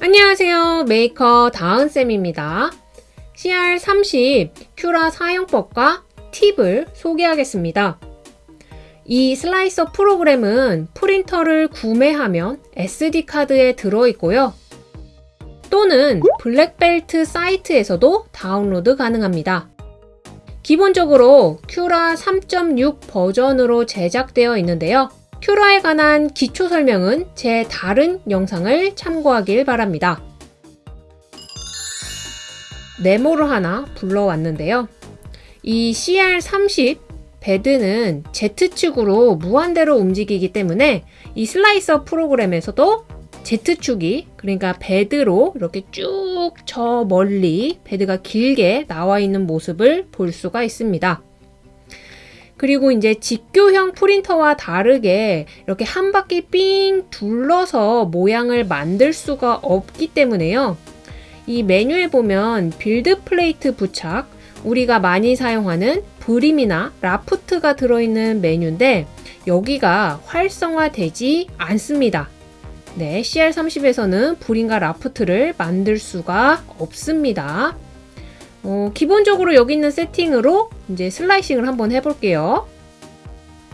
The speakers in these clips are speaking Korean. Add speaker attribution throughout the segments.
Speaker 1: 안녕하세요. 메이커 다은쌤입니다. CR30 Cura 사용법과 팁을 소개하겠습니다. 이 slicer 프로그램은 프린터를 구매하면 SD카드에 들어있고요. 또는 Blackbelt 사이트에서도 다운로드 가능합니다. 기본적으로 Cura 3.6 버전으로 제작되어 있는데요. 큐라에 관한 기초 설명은 제 다른 영상을 참고하길 바랍니다. 네모를 하나 불러왔는데요. 이 CR30 베드는 Z축으로 무한대로 움직이기 때문에 이 슬라이서 프로그램에서도 Z축이 그러니까 베드로 이렇게 쭉 저 멀리 베드가 길게 나와 있는 모습을 볼 수가 있습니다. 그리고 이제 직교형 프린터와 다르게 이렇게 한 바퀴 삥 둘러서 모양을 만들 수가 없기 때문에요. 이 메뉴에 보면 build plate 부착, 우리가 많이 사용하는 brim이나 raft가 들어있는 메뉴인데 여기가 활성화되지 않습니다. 네, CR30에서는 brim과 raft를 만들 수가 없습니다. 어, 기본적으로 여기 있는 세팅으로 이제 slicing을 한번 해볼게요.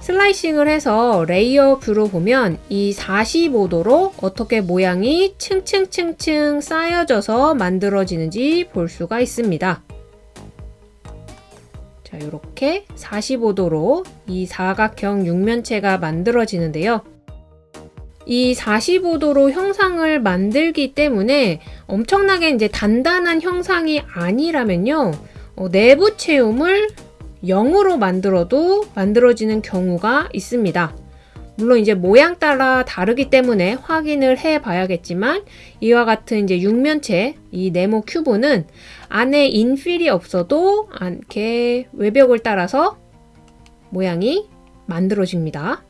Speaker 1: slicing을 해서 layer view로 보면 이 45도로 어떻게 모양이 층층층층 쌓여져서 만들어지는지 볼 수가 있습니다. 자, 이렇게 45도로 이 사각형 육면체가 만들어지는데요. 이 45도로 형상을 만들기 때문에 엄청나게 이제 단단한 형상이 아니라면요. 어, 내부 체움을 0으로 만들어도 만들어지는 경우가 있습니다. 물론 이제 모양 따라 다르기 때문에 확인을 해 봐야겠지만 이와 같은 이제 육면체 이 네모 큐브는 안에 인필이 없어도 이렇게 외벽을 따라서 모양이 만들어집니다.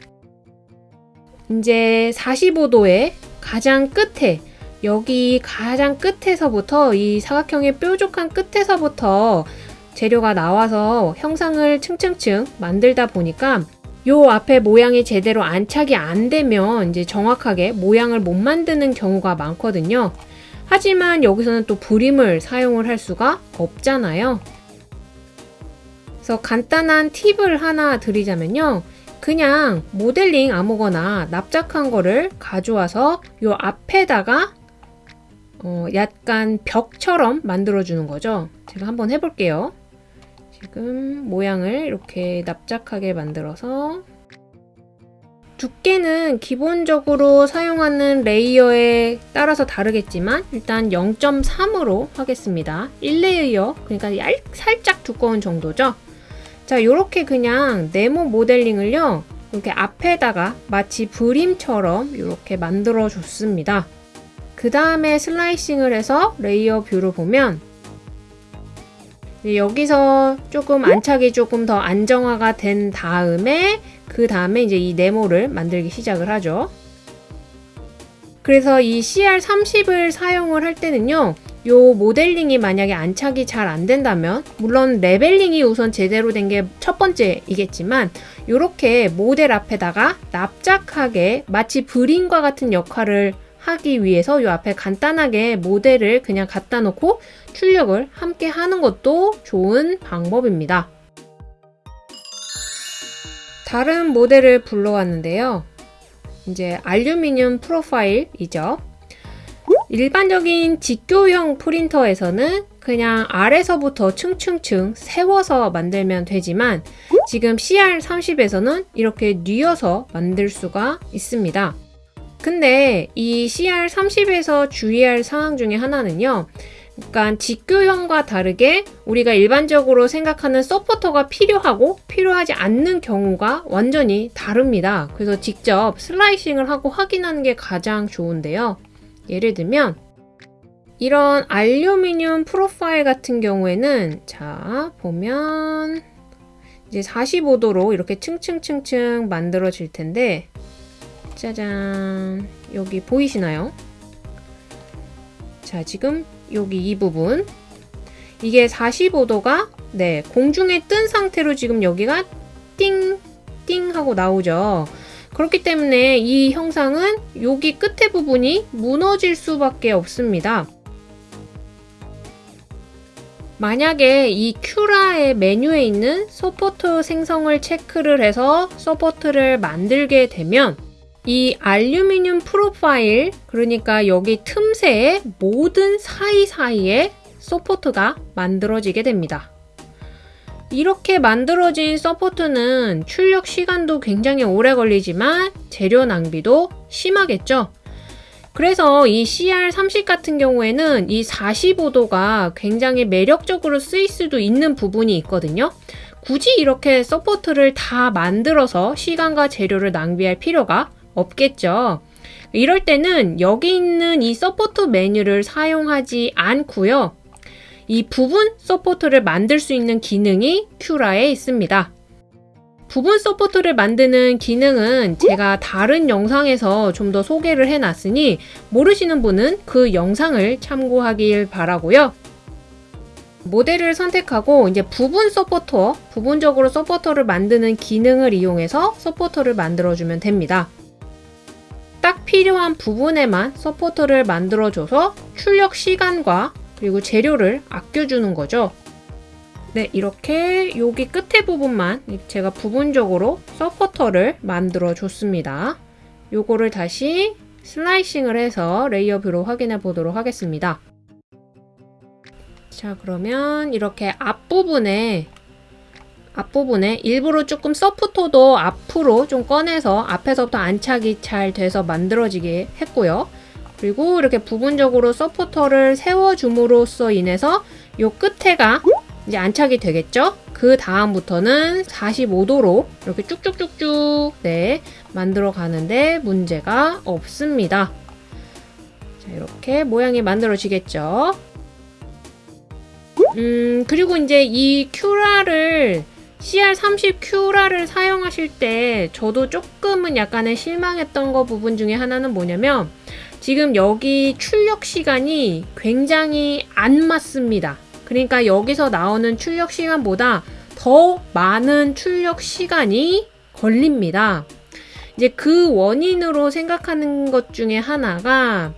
Speaker 1: 이제 45도의 가장 끝에 여기 가장 끝에서부터 이 사각형의 뾰족한 끝에서부터 재료가 나와서 형상을 층층층 만들다 보니까 요 앞에 모양이 제대로 안착이 안 되면 이제 정확하게 모양을 못 만드는 경우가 많거든요. 하지만 여기서는 또 브림을 사용을 할 수가 없잖아요. 그래서 간단한 팁을 하나 드리자면요. 그냥 모델링 아무거나 납작한 거를 가져와서 요 앞에다가 어 약간 벽처럼 만들어주는 거죠. 제가 한번 해볼게요. 지금 모양을 이렇게 납작하게 만들어서 두께는 기본적으로 사용하는 레이어에 따라서 다르겠지만 일단 0.3으로 하겠습니다. 1레이어 그러니까 얇, 살짝 두꺼운 정도죠. 자 이렇게 그냥 네모 모델링을요 이렇게 앞에다가 마치 brim처럼 이렇게 만들어 줬습니다. 그 다음에 slicing을 해서 layer view를 보면 여기서 조금 안착이 조금 더 안정화가 된 다음에 그 다음에 이제 이 네모를 만들기 시작을 하죠. 그래서 이 CR30을 사용을 할 때는요 요 모델링이 만약에 안착이 잘 안 된다면 물론 leveling이 우선 제대로 된 게 첫 번째이겠지만 이렇게 모델 앞에다가 납작하게 마치 브림과 같은 역할을 하기 위해서 이 앞에 간단하게 모델을 그냥 갖다 놓고 출력을 함께 하는 것도 좋은 방법입니다. 다른 모델을 불러왔는데요. 이제 알루미늄 프로파일이죠. 일반적인 직교형 프린터에서는 그냥 아래서부터 층층층 세워서 만들면 되지만 지금 CR30에서는 이렇게 뉘어서 만들 수가 있습니다. 근데 이 CR30에서 주의할 사항 중에 하나는요. 그러니까 직교형과 다르게 우리가 일반적으로 생각하는 서포터가 필요하고 필요하지 않는 경우가 완전히 다릅니다. 그래서 직접 슬라이싱을 하고 확인하는 게 가장 좋은데요. 예를 들면 이런 알루미늄 프로파일 같은 경우에는 자 보면 이제 45도로 이렇게 층층층층 만들어질 텐데 짜잔. 여기 보이시나요? 자 지금 여기 이 부분. 이게 45도가 네 공중에 뜬 상태로 지금 여기가 띵 띵 하고 나오죠 그렇기 때문에 이 형상은 여기 끝에 부분이 무너질 수밖에 없습니다. 만약에 이 Cura의 메뉴에 있는 support 생성을 체크를 해서 support를 만들게 되면 이 알루미늄 프로파일 그러니까 여기 틈새의 모든 사이사이에 support가 만들어지게 됩니다. 이렇게 만들어진 support는 출력 시간도 굉장히 오래 걸리지만 재료 낭비도 심하겠죠. 그래서 이 CR30 같은 경우에는 이 45도가 굉장히 매력적으로 쓰일 수도 있는 부분이 있거든요. 굳이 이렇게 support를 다 만들어서 시간과 재료를 낭비할 필요가 없겠죠. 이럴 때는 여기 있는 이 support 메뉴를 사용하지 않고요. 이 부분 support를 만들 수 있는 기능이 Cura에 있습니다. 부분 support를 만드는 기능은 제가 다른 영상에서 좀 더 소개를 해놨으니 모르시는 분은 그 영상을 참고하길 바라고요. 모델을 선택하고 이제 부분 support, 부분적으로 support를 만드는 기능을 이용해서 support를 만들어주면 됩니다. 딱 필요한 부분에만 support를 만들어줘서 출력 시간과 그리고 재료를 아껴주는 거죠. 네, 이렇게 여기 끝에 부분만 제가 부분적으로 support를 만들어 줬습니다. 요거를 다시 slicing을 해서 layer view로 확인해 보도록 하겠습니다. 자, 그러면 이렇게 앞부분에 앞부분에 일부러 조금 서포터도 앞으로 좀 꺼내서 앞에서부터 안착이 잘 돼서 만들어지게 했고요. 그리고 이렇게 부분적으로 서포터를 세워줌으로써 인해서 요 끝에가 이제 안착이 되겠죠? 그 다음부터는 45도로 이렇게 쭉쭉쭉쭉 네 만들어 가는데 문제가 없습니다. 자, 이렇게 모양이 만들어지겠죠? 음, 그리고 이제 이 큐라를 CR30 큐라를 사용하실 때 저도 조금은 약간의 실망했던 거 부분 중에 하나는 뭐냐면 지금 여기 출력 시간이 굉장히 안 맞습니다. 그러니까 여기서 나오는 출력 시간보다 더 많은 출력 시간이 걸립니다. 이제 그 원인으로 생각하는 것 중에 하나가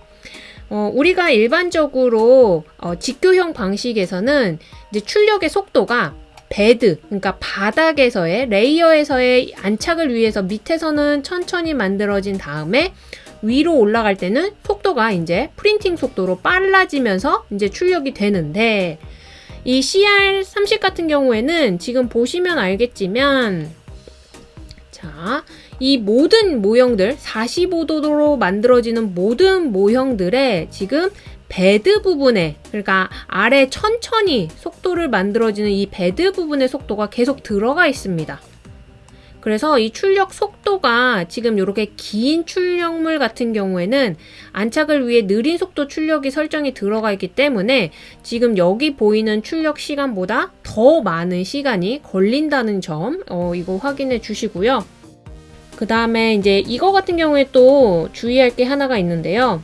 Speaker 1: 어, 우리가 일반적으로 어, 직교형 방식에서는 이제 출력의 속도가 bed, 그러니까 바닥에서의 layer에서의 안착을 위해서 밑에서는 천천히 만들어진 다음에 위로 올라갈 때는 속도가 이제 printing 속도로 빨라지면서 이제 출력이 되는데 이 CR30 같은 경우에는 지금 보시면 알겠지만 자, 이 모든 모형들 45도로 만들어지는 모든 모형들의 지금 bed 부분에 그러니까 아래 천천히 속도를 만들어지는 이 bed 부분의 속도가 계속 들어가 있습니다. 그래서 이 출력 속도가 지금 이렇게 긴 출력물 같은 경우에는 안착을 위해 느린 속도 출력이 설정이 들어가 있기 때문에 지금 여기 보이는 출력 시간보다 더 많은 시간이 걸린다는 점 어, 이거 확인해 주시고요. 그 다음에 이제 이거 같은 경우에 또 주의할 게 하나가 있는데요.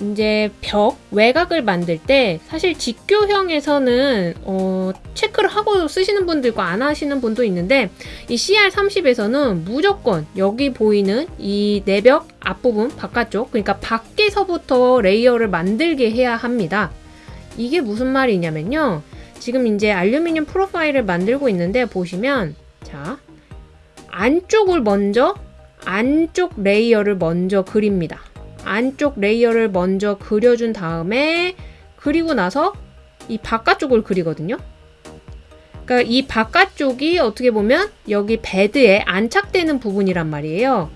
Speaker 1: 이제 벽 외곽을 만들 때 사실 직교형에서는 어, 체크를 하고 쓰시는 있고 안 하시는 분도 있는데 이 CR30에서는 무조건 여기 보이는 이 내벽 앞부분 바깥쪽 그러니까 밖에서부터 layer를 만들게 해야 합니다. 이게 무슨 말이냐면요. 지금 이제 알루미늄 프로파일을 만들고 있는데 보시면 자 안쪽을 먼저 안쪽 layer를 먼저 그립니다. 안쪽 layer를 먼저 그려준 다음에 그리고 나서 이 바깥쪽을 그리거든요. 그러니까 이 바깥쪽이 어떻게 보면 여기 bed에 안착되는 부분이란 말이에요.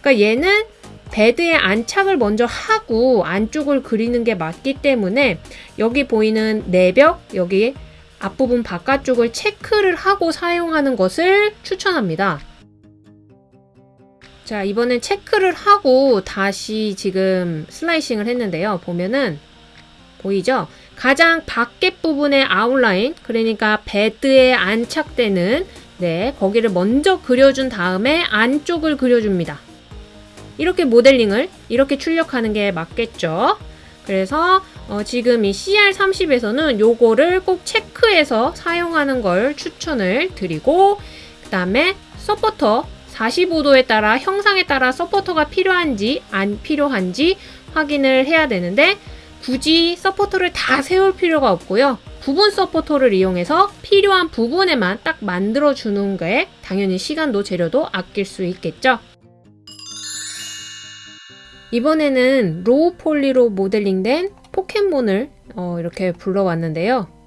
Speaker 1: 그러니까 얘는 bed에 안착을 먼저 하고 안쪽을 그리는 게 맞기 때문에 여기 보이는 내벽 여기 앞부분 바깥쪽을 체크를 하고 사용하는 것을 추천합니다. 자 이번엔 체크를 하고 다시 지금 슬라이싱을 했는데요. 보면은 보이죠? 가장 밖에 부분의 아웃라인 그러니까 베드에 안착되는 네 거기를 먼저 그려준 다음에 안쪽을 그려줍니다. 이렇게 모델링을 이렇게 출력하는 게 맞겠죠? 그래서 어, 지금 이 CR30에서는 요거를 꼭 체크해서 사용하는 걸 추천을 드리고 그 다음에 support 45도에 따라 형상에 따라 support가 필요한지 안 필요한지 확인을 해야 되는데 굳이 support를 다 세울 필요가 없고요. 부분 support를 이용해서 필요한 부분에만 딱 만들어 주는 게 당연히 시간도 재료도 아낄 수 있겠죠. 이번에는 low poly로 모델링된 포켓몬을 어, 이렇게 불러왔는데요.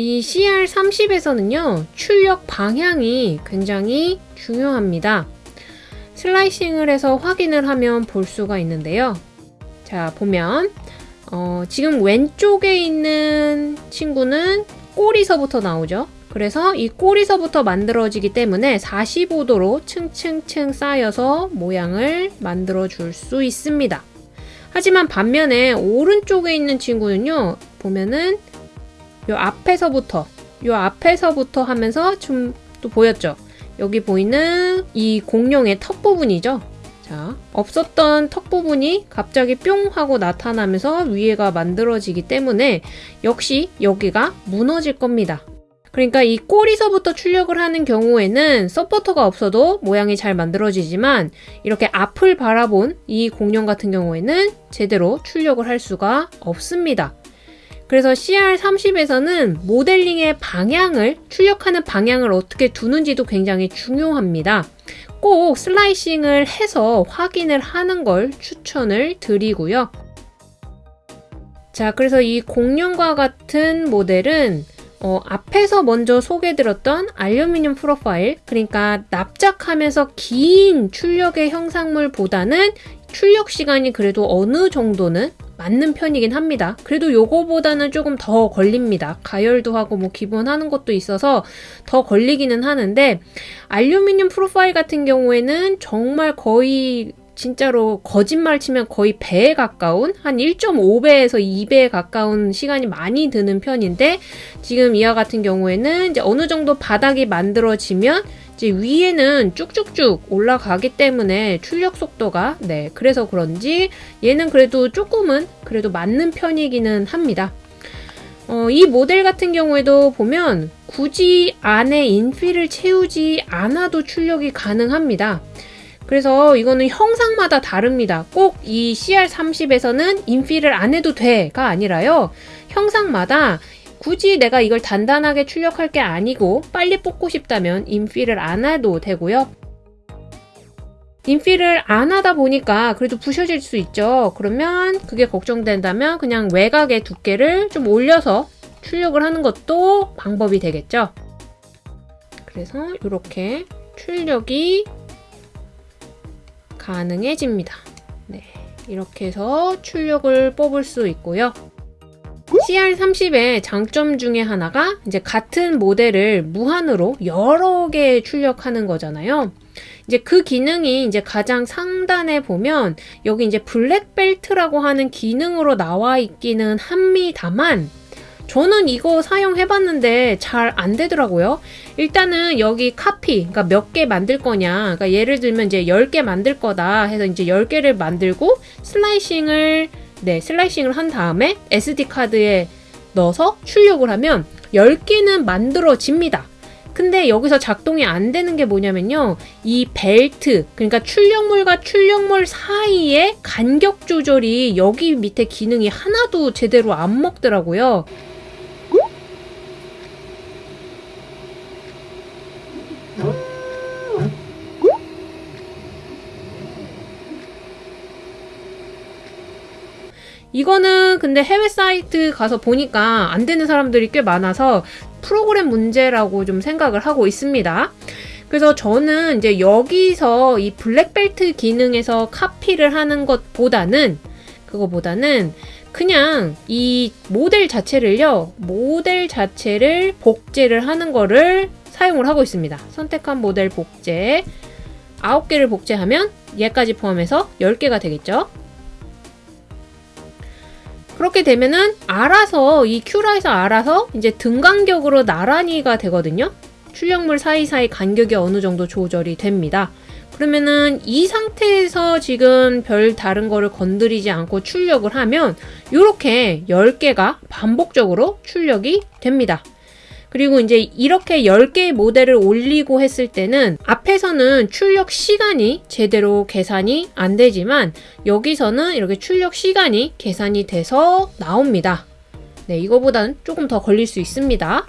Speaker 1: 이 CR30에서는요, 출력 방향이 굉장히 중요합니다. slicing을 해서 확인을 하면 볼 수가 있는데요. 자, 보면, 어, 지금 왼쪽에 있는 친구는 꼬리서부터 나오죠. 그래서 이 꼬리서부터 만들어지기 때문에 45도로 층층층 쌓여서 모양을 만들어 줄 수 있습니다. 하지만 반면에 오른쪽에 있는 친구는요, 보면은 요 앞에서부터, 요 앞에서부터 하면서 좀 또 보였죠? 여기 보이는 이 공룡의 턱 부분이죠? 자, 없었던 턱 부분이 갑자기 뿅 하고 나타나면서 위에가 만들어지기 때문에 역시 여기가 무너질 겁니다. 그러니까 이 꼬리서부터 출력을 하는 경우에는 서포터가 없어도 모양이 잘 만들어지지만 이렇게 앞을 바라본 이 공룡 같은 경우에는 제대로 출력을 할 수가 없습니다. 그래서 CR30에서는 모델링의 방향을, 출력하는 방향을 어떻게 두는지도 굉장히 중요합니다. 꼭 슬라이싱을 해서 확인을 하는 걸 추천을 드리고요. 자, 그래서 이 공룡과 같은 모델은 어, 앞에서 먼저 소개드렸던 알루미늄 프로파일, 그러니까 납작하면서 긴 출력의 형상물보다는 출력 시간이 그래도 어느 정도는 맞는 편이긴 합니다. 그래도 요거보다는 조금 더 걸립니다. 가열도 하고 뭐 기본 하는 것도 있어서 더 걸리기는 하는데 알루미늄 프로파일 같은 경우에는 정말 거의 진짜로 거짓말 치면 거의 배에 가까운 한 1.5배에서 2배에 가까운 시간이 많이 드는 편인데 지금 이와 같은 경우에는 이제 어느 정도 바닥이 만들어지면 이제 위에는 쭉쭉쭉 올라가기 때문에 출력 속도가 네 그래서 그런지 얘는 그래도 조금은 그래도 맞는 편이기는 합니다. 어, 이 모델 같은 경우에도 보면 굳이 안에 인필을 채우지 않아도 출력이 가능합니다. 그래서 이거는 형상마다 다릅니다. 꼭 이 CR30에서는 인필을 안 해도 돼가 아니라요. 형상마다 굳이 내가 이걸 단단하게 출력할 게 아니고 빨리 뽑고 싶다면 인필을 안 해도 되고요. 인필을 안 하다 보니까 그래도 부셔질 수 있죠. 그러면 그게 걱정된다면 그냥 외곽의 두께를 좀 올려서 출력을 하는 것도 방법이 되겠죠. 그래서 이렇게 출력이 가능해집니다. 네, 이렇게 해서 출력을 뽑을 수 있고요. CR30의 장점 중에 하나가 이제 같은 모델을 무한으로 여러 개 출력하는 거잖아요. 이제 그 기능이 이제 가장 상단에 보면 여기 이제 블랙벨트라고 하는 기능으로 나와 있기는 합니다만 저는 이거 사용해봤는데 잘 안 되더라고요. 일단은 여기 카피, 그러니까 몇 개 만들 거냐. 그러니까 예를 들면 이제 10개 만들 거다 해서 이제 10개를 만들고 슬라이싱을, 네, 슬라이싱을 한 다음에 SD카드에 넣어서 출력을 하면 10개는 만들어집니다. 근데 여기서 작동이 안 되는 게 뭐냐면요. 이 벨트, 그러니까 출력물과 출력물 사이에 간격 조절이 여기 밑에 기능이 하나도 제대로 안 먹더라고요. 이거는 근데 해외 사이트 가서 보니까 안 되는 사람들이 꽤 많아서 프로그램 문제라고 좀 생각을 하고 있습니다. 그래서 저는 이제 여기서 이 블랙벨트 기능에서 카피를 하는 것보다는 그거보다는 그냥 이 모델 자체를요 모델 자체를 복제를 하는 거를 사용을 하고 있습니다 선택한 모델 복제 9개를 복제하면 얘까지 포함해서 10개가 되겠죠 그렇게 되면은 알아서 이 큐라에서 알아서 이제 등 간격으로 나란히가 되거든요. 출력물 사이사이 간격이 어느 정도 조절이 됩니다. 그러면은 이 상태에서 지금 별 다른 거를 건드리지 않고 출력을 하면 이렇게 10개가 반복적으로 출력이 됩니다. 그리고 이제 이렇게 10개의 모델을 올리고 했을 때는 앞에서는 출력 시간이 제대로 계산이 안 되지만 여기서는 이렇게 출력 시간이 계산이 돼서 나옵니다. 네, 이거보다는 조금 더 걸릴 수 있습니다.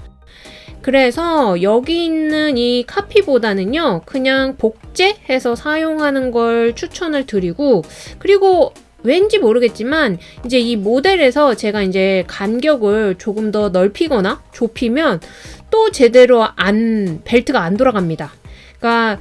Speaker 1: 그래서 여기 있는 이 카피보다는요, 그냥 복제해서 사용하는 걸 추천을 드리고, 그리고 왠지 모르겠지만, 이제 이 모델에서 제가 이제 간격을 조금 더 넓히거나 좁히면 또 제대로 안, 벨트가 안 돌아갑니다. 그러니까,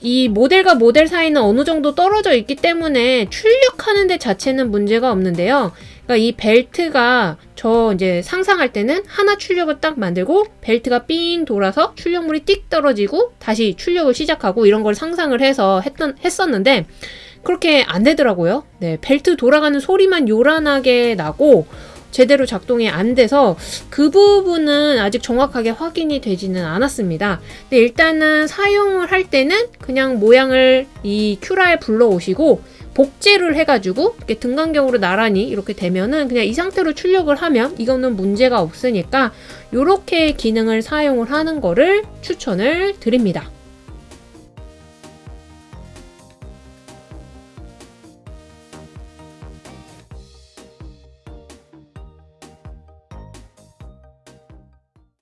Speaker 1: 이 모델과 모델 사이는 어느 정도 떨어져 있기 때문에 출력하는 데 자체는 문제가 없는데요. 그러니까 이 벨트가 저 이제 상상할 때는 하나 출력을 딱 만들고 벨트가 삥 돌아서 출력물이 띡 떨어지고 다시 출력을 시작하고 이런 걸 상상을 해서 했던 했었는데 그렇게 안 되더라고요. 네, 벨트 돌아가는 소리만 요란하게 나고 제대로 작동이 안 돼서 그 부분은 아직 정확하게 확인이 되지는 않았습니다. 근데 일단은 사용을 할 때는 그냥 모양을 이 큐라에 불러오시고 복제를 해가지고 이렇게 등간격으로 나란히 이렇게 되면은 그냥 이 상태로 출력을 하면 이거는 문제가 없으니까 이렇게 기능을 사용을 하는 거를 추천을 드립니다.